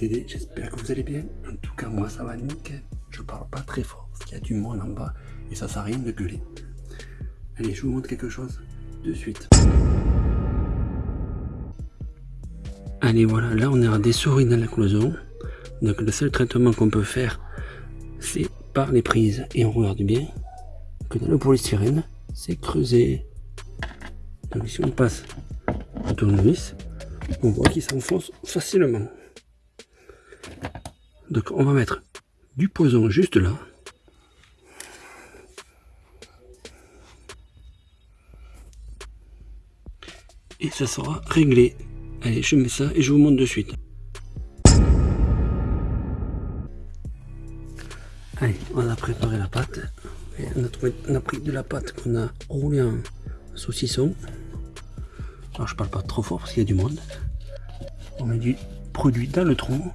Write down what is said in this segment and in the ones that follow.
En tout cas, moi, ça va nickel. Je parle pas très fort parce qu'il y a du monde en bas et ça sert à rien de gueuler. Allez, je vous montre quelque chose de suite. Allez, voilà, là on a des souris dans la cloison. Donc le seul traitement qu'on peut faire, c'est par les prises. Et on regarde bien que dans le polystyrène, c'est creusé. Donc si on passe un tournevis, on voit qu'il s'enfonce facilement. Donc on va mettre du poison juste là. Et ça sera réglé. Allez, je mets ça et je vous montre de suite. Allez, on a préparé la pâte. on, a pris de la pâte qu'on a roulé en saucisson. Alors je parle pas trop fort parce qu'il y a du monde. On met du produit dans le trou.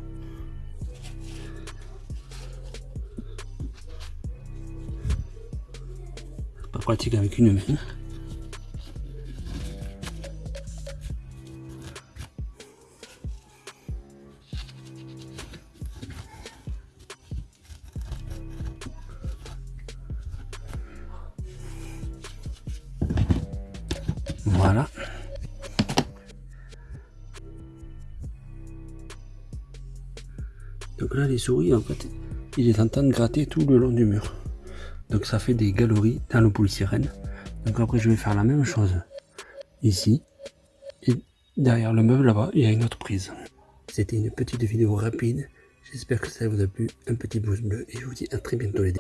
Pratique avec une main. Voilà. Donc là, les souris, en fait, il est en train de gratter tout le long du mur. Donc ça fait des galeries dans le polystyrène. Donc après, je vais faire la même chose ici. Et derrière le meuble là-bas, il y a une autre prise. C'était une petite vidéo rapide. J'espère que ça vous a plu. Un petit pouce bleu et je vous dis à très bientôt les